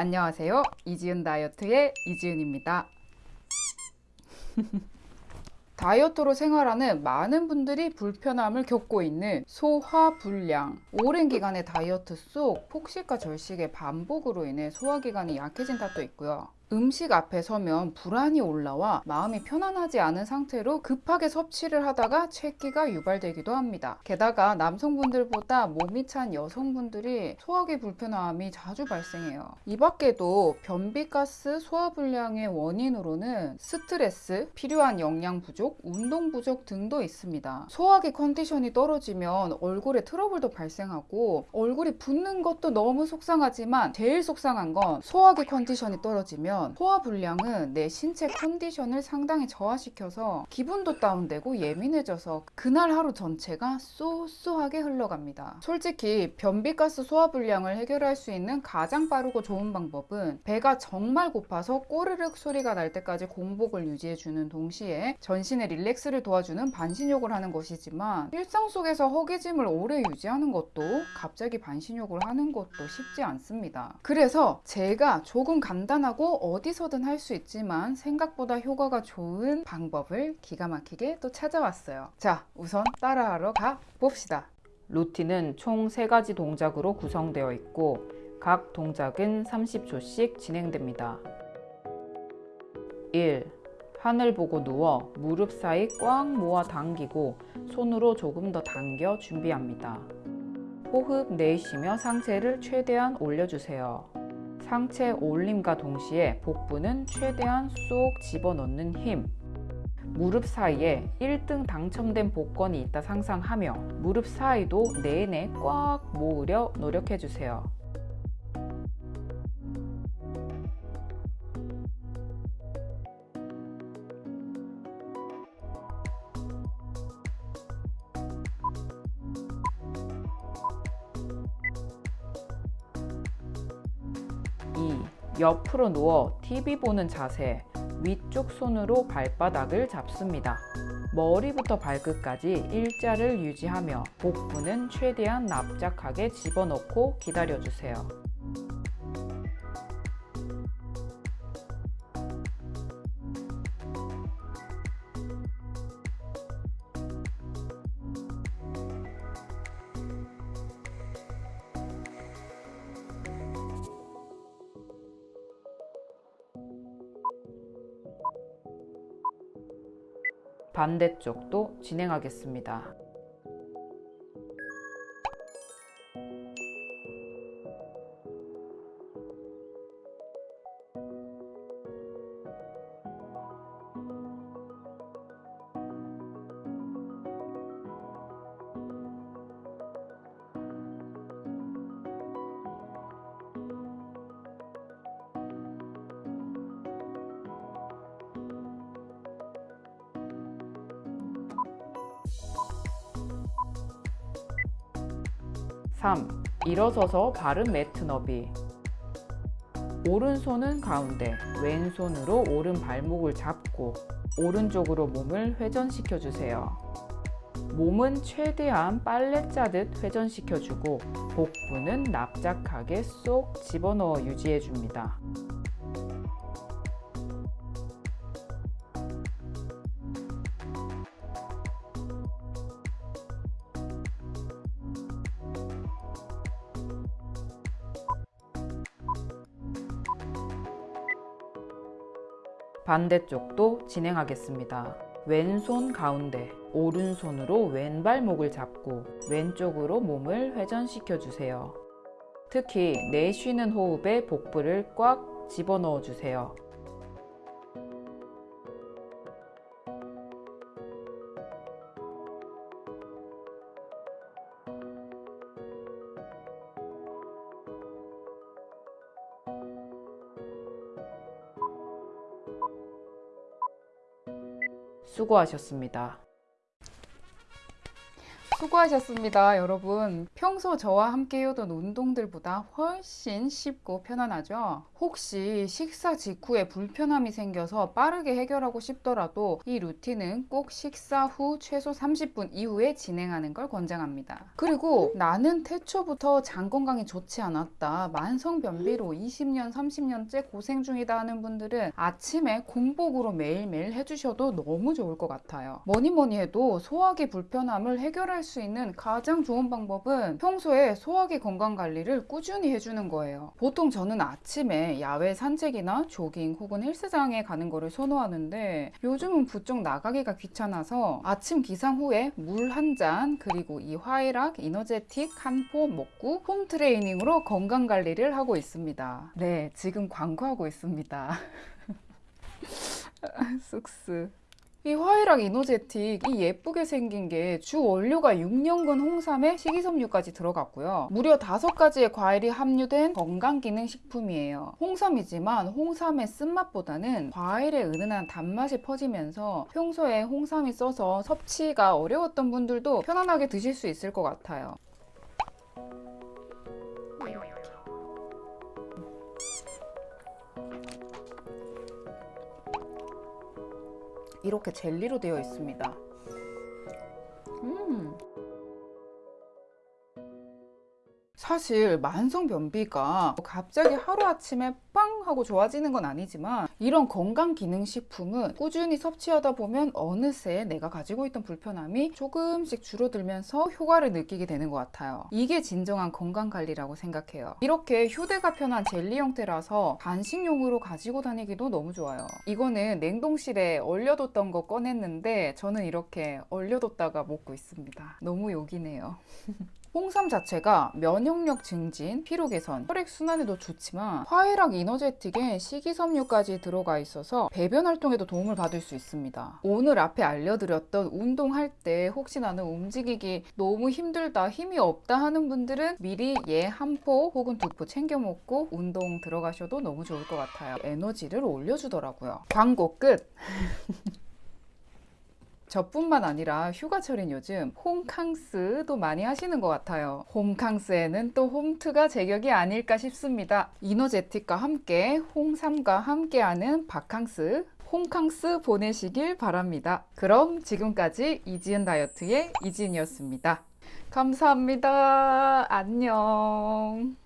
안녕하세요. 이지은 다이어트의 이지은입니다. 다이어트로 생활하는 많은 분들이 불편함을 겪고 있는 소화불량. 오랜 기간의 다이어트 속 폭식과 절식의 반복으로 인해 소화기관이 약해진 탓도 있고요. 음식 앞에 서면 불안이 올라와 마음이 편안하지 않은 상태로 급하게 섭취를 하다가 체기가 유발되기도 합니다. 게다가 남성분들보다 몸이 찬 여성분들이 소화기 불편함이 자주 발생해요. 이 밖에도 변비가스 소화불량의 원인으로는 스트레스, 필요한 영양 부족, 운동 부족 등도 있습니다. 소화기 컨디션이 떨어지면 얼굴에 트러블도 발생하고 얼굴이 붓는 것도 너무 속상하지만 제일 속상한 건 소화기 컨디션이 떨어지면 소화 불량은 내 신체 컨디션을 상당히 저하시켜서 기분도 다운되고 예민해져서 그날 하루 전체가 쏘쏘하게 흘러갑니다. 솔직히 변비가스 소화 불량을 해결할 수 있는 가장 빠르고 좋은 방법은 배가 정말 고파서 꼬르륵 소리가 날 때까지 공복을 유지해주는 동시에 전신의 릴렉스를 도와주는 반신욕을 하는 것이지만 일상 속에서 허기짐을 오래 유지하는 것도 갑자기 반신욕을 하는 것도 쉽지 않습니다. 그래서 제가 조금 간단하고 어디서든 할 수 있지만 생각보다 효과가 좋은 방법을 기가 막히게 또 찾아왔어요. 자, 우선 따라하러 가 봅시다. 루틴은 총 3가지 동작으로 구성되어 있고 각 동작은 30초씩 진행됩니다. 1. 하늘 보고 누워 무릎 사이 꽉 모아 당기고 손으로 조금 더 당겨 준비합니다. 호흡 내쉬며 상체를 최대한 올려주세요. 상체 올림과 동시에 복부는 최대한 쏙 집어넣는 힘. 무릎 사이에 1등 당첨된 복권이 있다 상상하며 무릎 사이도 내내 꽉 모으려 노력해주세요. 옆으로 누워 TV 보는 자세 위쪽 손으로 발바닥을 잡습니다. 머리부터 발끝까지 일자를 유지하며 복부는 최대한 납작하게 집어넣고 기다려주세요. 반대쪽도 진행하겠습니다. (3) 일어서서 바른 매트 너비. 오른손은 가운데 왼손으로 오른 발목을 잡고 오른쪽으로 몸을 회전시켜 주세요. 몸은 최대한 빨래 짜듯 회전시켜 주고 복부는 납작하게 쏙 집어넣어 유지해 줍니다 반대쪽도 진행하겠습니다. 왼손 가운데, 오른손으로 왼발목을 잡고 왼쪽으로 몸을 회전시켜 주세요. 특히 내쉬는 호흡에 복부를 꽉 집어넣어 주세요. 수고하셨습니다. 수고하셨습니다, 여러분. 평소 저와 함께 해오던 운동들보다 훨씬 쉽고 편안하죠? 혹시 식사 직후에 불편함이 생겨서 빠르게 해결하고 싶더라도 이 루틴은 꼭 식사 후 최소 30분 이후에 진행하는 걸 권장합니다. 그리고 나는 태초부터 장 건강이 좋지 않았다. 만성 변비로 20년, 30년째 고생 중이다 하는 분들은 아침에 공복으로 매일매일 해주셔도 너무 좋을 것 같아요. 뭐니 뭐니 해도 소화기 불편함을 해결할 수 있는 가장 좋은 방법은 평소에 소화기 건강 관리를 꾸준히 해주는 거예요. 보통 저는 아침에 야외 산책이나 조깅 혹은 헬스장에 가는 거를 선호하는데 요즘은 부쩍 나가기가 귀찮아서 아침 기상 후에 물 한 잔 그리고 이 화이락 이너제틱 한포 먹고 홈 트레이닝으로 건강 관리를 하고 있습니다. 네, 지금 광고하고 있습니다. 쑥스. 이 화이락 이노제틱 이 예쁘게 생긴 게 주 원료가 6년근 홍삼에 식이섬유까지 들어갔고요. 무려 5가지의 과일이 함유된 건강기능식품이에요. 홍삼이지만 홍삼의 쓴맛보다는 과일의 은은한 단맛이 퍼지면서 평소에 홍삼이 써서 섭취가 어려웠던 분들도 편안하게 드실 수 있을 것 같아요. 이렇게 젤리로 되어 있습니다. 음. 사실 만성 변비가 갑자기 하루아침에 빵 하고 좋아지는 건 아니지만 이런 건강 기능 식품은 꾸준히 섭취하다 보면 어느새 내가 가지고 있던 불편함이 조금씩 줄어들면서 효과를 느끼게 되는 것 같아요. 이게 진정한 건강 관리라고 생각해요. 이렇게 휴대가 편한 젤리 형태라서 간식용으로 가지고 다니기도 너무 좋아요. 이거는 냉동실에 얼려뒀던 거 꺼냈는데 저는 이렇게 얼려뒀다가 먹고 있습니다. 너무 요기네요. 홍삼 자체가 면역력 증진, 피로 개선, 혈액 순환에도 좋지만 화해락 이너제틱에 식이섬유까지 들어가 있어서 배변 활동에도 도움을 받을 수 있습니다. 오늘 앞에 알려드렸던 운동할 때 혹시 나는 움직이기 너무 힘들다, 힘이 없다 하는 분들은 미리 얘 한 포 혹은 두 포 챙겨 먹고 운동 들어가셔도 너무 좋을 것 같아요. 에너지를 올려주더라고요. 광고 끝! 저뿐만 아니라 휴가철인 요즘 홈캉스도 많이 하시는 것 같아요. 홈캉스에는 또 홈트가 제격이 아닐까 싶습니다. 이너제틱과 함께 홍삼과 함께하는 바캉스 홈캉스 보내시길 바랍니다. 그럼 지금까지 이지은 다이어트의 이지은이었습니다. 감사합니다. 안녕.